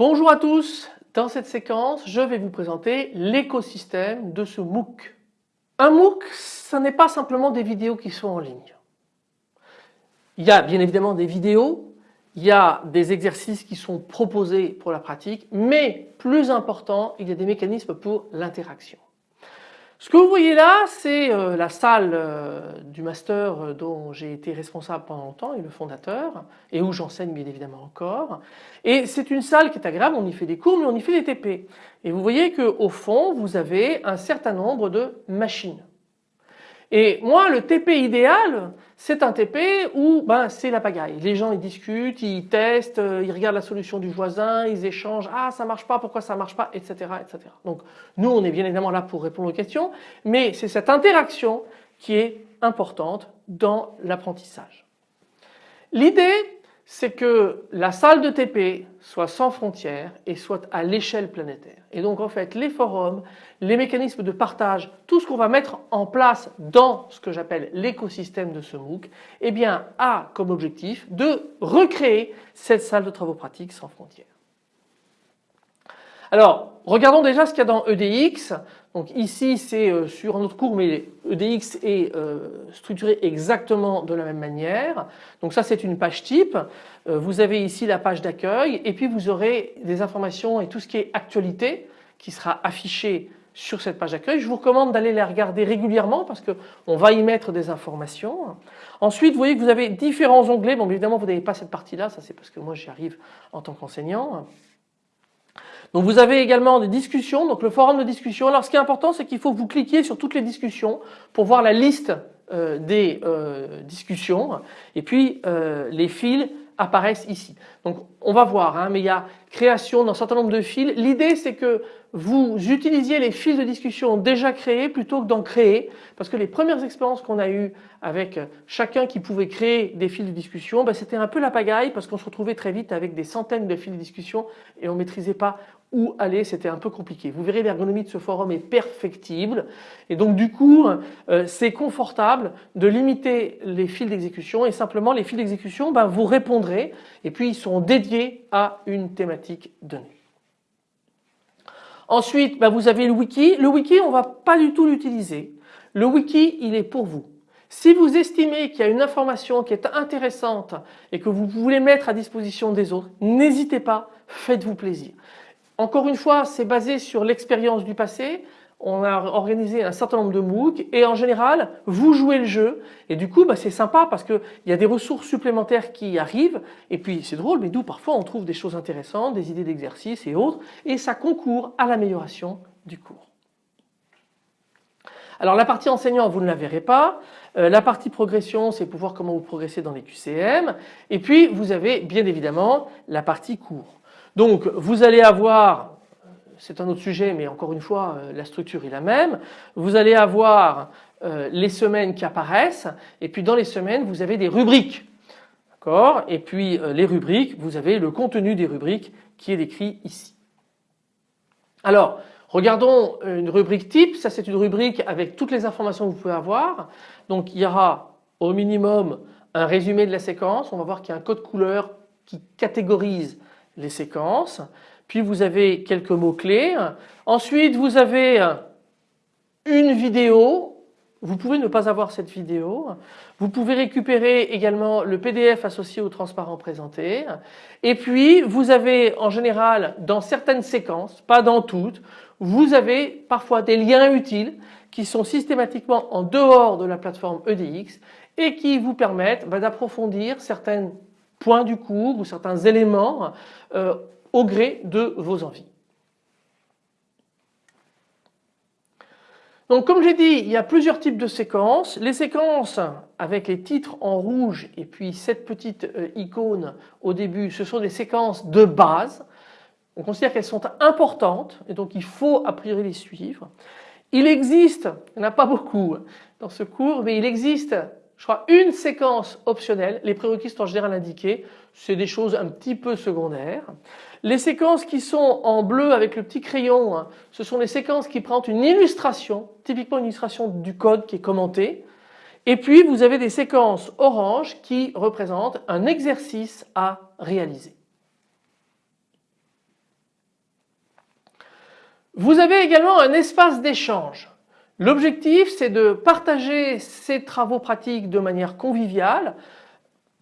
Bonjour à tous, dans cette séquence je vais vous présenter l'écosystème de ce MOOC. Un MOOC ce n'est pas simplement des vidéos qui sont en ligne. Il y a bien évidemment des vidéos, il y a des exercices qui sont proposés pour la pratique mais plus important il y a des mécanismes pour l'interaction. Ce que vous voyez là, c'est euh, la salle euh, du master euh, dont j'ai été responsable pendant longtemps et le fondateur et où j'enseigne bien évidemment encore. Et c'est une salle qui est agréable, on y fait des cours mais on y fait des TP. Et vous voyez qu'au fond vous avez un certain nombre de machines. Et moi le TP idéal c'est un TP où ben, c'est la pagaille. Les gens ils discutent, ils testent, euh, ils regardent la solution du voisin, ils échangent, ah ça marche pas, pourquoi ça marche pas, etc. etc. Donc nous on est bien évidemment là pour répondre aux questions mais c'est cette interaction qui est importante dans l'apprentissage. L'idée c'est que la salle de TP soit sans frontières et soit à l'échelle planétaire. Et donc en fait les forums, les mécanismes de partage, tout ce qu'on va mettre en place dans ce que j'appelle l'écosystème de ce MOOC, eh bien a comme objectif de recréer cette salle de travaux pratiques sans frontières. Alors regardons déjà ce qu'il y a dans EDX. Donc ici c'est euh, sur un autre cours mais EDX est euh, structuré exactement de la même manière. Donc ça c'est une page type. Euh, vous avez ici la page d'accueil et puis vous aurez des informations et tout ce qui est actualité qui sera affiché sur cette page d'accueil. Je vous recommande d'aller les regarder régulièrement parce qu'on va y mettre des informations. Ensuite vous voyez que vous avez différents onglets. Bon évidemment vous n'avez pas cette partie là, ça c'est parce que moi j'y arrive en tant qu'enseignant. Donc vous avez également des discussions, donc le forum de discussion. Alors ce qui est important c'est qu'il faut que vous cliquiez sur toutes les discussions pour voir la liste euh, des euh, discussions et puis euh, les fils apparaissent ici. Donc on va voir, hein, mais il y a création d'un certain nombre de fils. L'idée c'est que vous utilisiez les fils de discussion déjà créés plutôt que d'en créer. Parce que les premières expériences qu'on a eues avec chacun qui pouvait créer des fils de discussion, ben, c'était un peu la pagaille parce qu'on se retrouvait très vite avec des centaines de fils de discussion et on ne maîtrisait pas où aller, c'était un peu compliqué. Vous verrez l'ergonomie de ce forum est perfectible. Et donc du coup euh, c'est confortable de limiter les fils d'exécution et simplement les fils d'exécution ben, vous répondrez. Et puis ils sont dédiés à une thématique Ensuite ben, vous avez le wiki. Le wiki on ne va pas du tout l'utiliser. Le wiki il est pour vous. Si vous estimez qu'il y a une information qui est intéressante et que vous voulez mettre à disposition des autres, n'hésitez pas, faites-vous plaisir. Encore une fois, c'est basé sur l'expérience du passé. On a organisé un certain nombre de MOOC et en général, vous jouez le jeu et du coup, bah, c'est sympa parce qu'il y a des ressources supplémentaires qui arrivent et puis c'est drôle, mais d'où parfois on trouve des choses intéressantes, des idées d'exercice et autres et ça concourt à l'amélioration du cours. Alors la partie enseignant, vous ne la verrez pas. Euh, la partie progression, c'est pour voir comment vous progressez dans les QCM. Et puis vous avez bien évidemment la partie cours. Donc vous allez avoir, c'est un autre sujet mais encore une fois euh, la structure est la même, vous allez avoir euh, les semaines qui apparaissent et puis dans les semaines vous avez des rubriques. D'accord? Et puis euh, les rubriques, vous avez le contenu des rubriques qui est décrit ici. Alors regardons une rubrique type, ça c'est une rubrique avec toutes les informations que vous pouvez avoir. Donc il y aura au minimum un résumé de la séquence, on va voir qu'il y a un code couleur qui catégorise les séquences. Puis vous avez quelques mots-clés. Ensuite vous avez une vidéo. Vous pouvez ne pas avoir cette vidéo. Vous pouvez récupérer également le PDF associé au transparent présenté. Et puis vous avez en général dans certaines séquences, pas dans toutes, vous avez parfois des liens utiles qui sont systématiquement en dehors de la plateforme EDX et qui vous permettent bah, d'approfondir certaines points du cours ou certains éléments euh, au gré de vos envies. Donc comme j'ai dit, il y a plusieurs types de séquences. Les séquences avec les titres en rouge et puis cette petite euh, icône au début, ce sont des séquences de base. On considère qu'elles sont importantes et donc il faut a priori les suivre. Il existe, il n'y en a pas beaucoup dans ce cours, mais il existe je crois une séquence optionnelle, les prérequis sont en général indiqués, c'est des choses un petit peu secondaires. Les séquences qui sont en bleu avec le petit crayon, hein, ce sont les séquences qui présentent une illustration, typiquement une illustration du code qui est commenté. Et puis vous avez des séquences orange qui représentent un exercice à réaliser. Vous avez également un espace d'échange. L'objectif c'est de partager ces travaux pratiques de manière conviviale.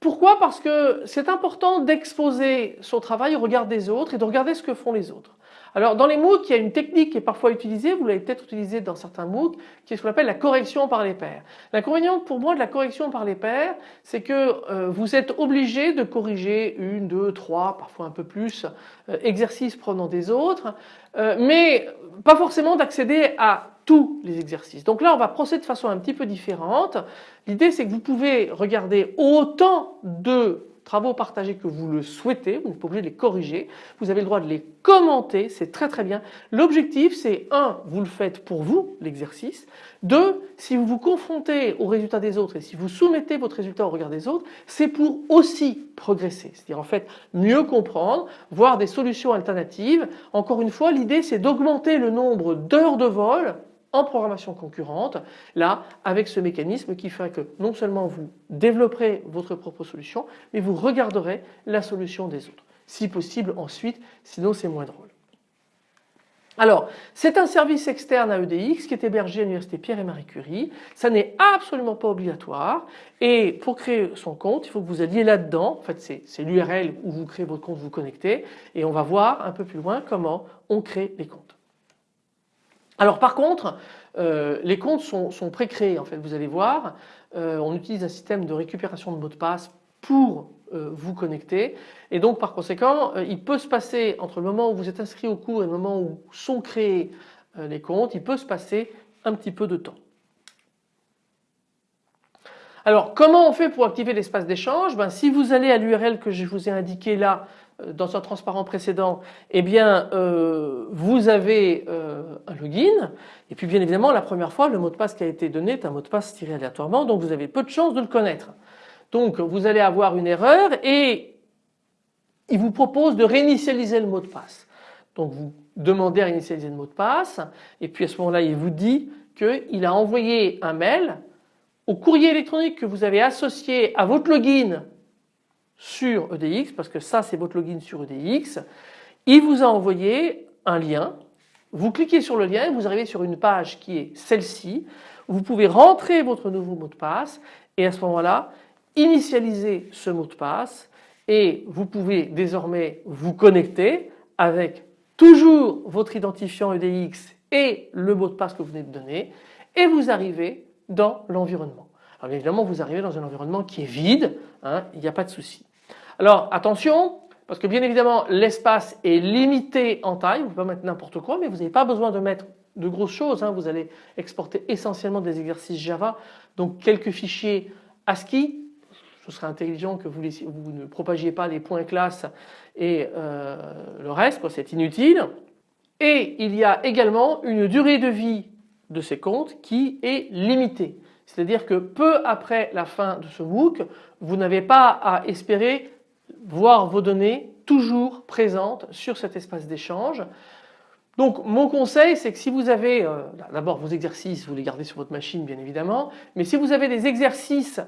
Pourquoi? Parce que c'est important d'exposer son travail au regard des autres et de regarder ce que font les autres. Alors dans les MOOC, il y a une technique qui est parfois utilisée, vous l'avez peut-être utilisée dans certains MOOC, qui est ce qu'on appelle la correction par les pairs. L'inconvénient pour moi de la correction par les pairs, c'est que euh, vous êtes obligé de corriger une, deux, trois, parfois un peu plus, euh, exercices prenant des autres, euh, mais pas forcément d'accéder à tous les exercices. Donc là on va procéder de façon un petit peu différente. L'idée c'est que vous pouvez regarder autant de travaux partagés que vous le souhaitez, vous n'êtes pas obligé de les corriger, vous avez le droit de les commenter, c'est très très bien. L'objectif c'est un, vous le faites pour vous l'exercice, deux, si vous vous confrontez aux résultats des autres et si vous soumettez votre résultat au regard des autres, c'est pour aussi progresser, c'est-à-dire en fait mieux comprendre, voir des solutions alternatives. Encore une fois l'idée c'est d'augmenter le nombre d'heures de vol en programmation concurrente, là avec ce mécanisme qui fait que non seulement vous développerez votre propre solution, mais vous regarderez la solution des autres. Si possible ensuite, sinon c'est moins drôle. Alors, c'est un service externe à EDX qui est hébergé à l'Université Pierre et Marie Curie. Ça n'est absolument pas obligatoire. Et pour créer son compte, il faut que vous alliez là-dedans. En fait, c'est l'URL où vous créez votre compte, vous connectez. Et on va voir un peu plus loin comment on crée les comptes. Alors par contre, euh, les comptes sont, pré-créés en fait, vous allez voir. Euh, on utilise un système de récupération de mots de passe pour euh, vous connecter et donc par conséquent il peut se passer entre le moment où vous êtes inscrit au cours et le moment où sont créés les comptes, il peut se passer un petit peu de temps. Alors comment on fait pour activer l'espace d'échange? Ben, Si vous allez à l'URL que je vous ai indiqué là dans un transparent précédent, eh bien euh, vous avez euh, un login et puis bien évidemment la première fois le mot de passe qui a été donné est un mot de passe tiré aléatoirement donc vous avez peu de chances de le connaître. Donc vous allez avoir une erreur et il vous propose de réinitialiser le mot de passe. Donc vous demandez à réinitialiser le mot de passe et puis à ce moment-là il vous dit qu'il a envoyé un mail au courrier électronique que vous avez associé à votre login sur EDX, parce que ça c'est votre login sur EDX, il vous a envoyé un lien, vous cliquez sur le lien et vous arrivez sur une page qui est celle-ci, vous pouvez rentrer votre nouveau mot de passe et à ce moment-là initialiser ce mot de passe et vous pouvez désormais vous connecter avec toujours votre identifiant EDX et le mot de passe que vous venez de donner et vous arrivez dans l'environnement. Alors évidemment vous arrivez dans un environnement qui est vide, hein, il n'y a pas de souci. Alors attention, parce que bien évidemment l'espace est limité en taille, vous pouvez mettre n'importe quoi, mais vous n'avez pas besoin de mettre de grosses choses, hein. vous allez exporter essentiellement des exercices Java, donc quelques fichiers ASCII, ce serait intelligent que vous, ne propagiez pas les points classe et euh, le reste, c'est inutile. Et il y a également une durée de vie de ces comptes qui est limitée. C'est-à-dire que peu après la fin de ce MOOC, vous n'avez pas à espérer voir vos données toujours présentes sur cet espace d'échange. Donc mon conseil c'est que si vous avez euh, d'abord vos exercices, vous les gardez sur votre machine bien évidemment, mais si vous avez des exercices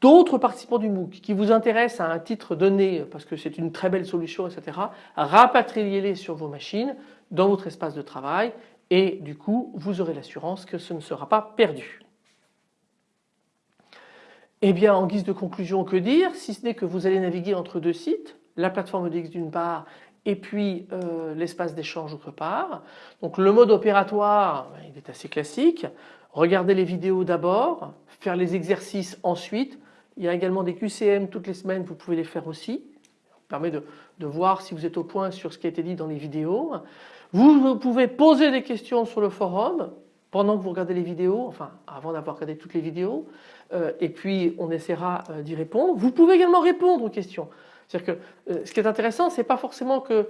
d'autres participants du MOOC qui vous intéressent à un titre donné parce que c'est une très belle solution etc. rapatriez-les sur vos machines dans votre espace de travail et du coup vous aurez l'assurance que ce ne sera pas perdu. Eh bien en guise de conclusion que dire si ce n'est que vous allez naviguer entre deux sites, la plateforme EDX d'une part et puis euh, l'espace d'échange autre part. Donc le mode opératoire ben, il est assez classique, regardez les vidéos d'abord, faire les exercices ensuite, il y a également des QCM toutes les semaines, vous pouvez les faire aussi, ça permet de voir si vous êtes au point sur ce qui a été dit dans les vidéos. Vous pouvez poser des questions sur le forum pendant que vous regardez les vidéos, enfin avant d'avoir regardé toutes les vidéos. Euh, et puis on essaiera euh, d'y répondre. Vous pouvez également répondre aux questions. C'est-à-dire que euh, ce qui est intéressant, c'est pas forcément qu'il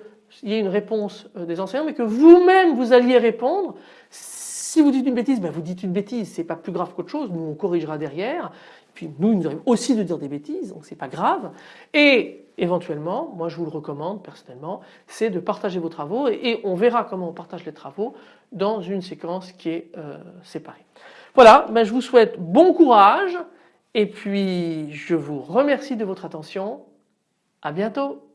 y ait une réponse des enseignants, mais que vous-même vous alliez répondre. Si vous dites une bêtise, ben vous dites une bêtise, c'est pas plus grave qu'autre chose, nous on corrigera derrière. Puis nous, il nous arrive aussi de dire des bêtises, donc c'est pas grave. Et éventuellement, moi je vous le recommande personnellement, c'est de partager vos travaux et, on verra comment on partage les travaux dans une séquence qui est séparée. Voilà, ben je vous souhaite bon courage et puis je vous remercie de votre attention. À bientôt.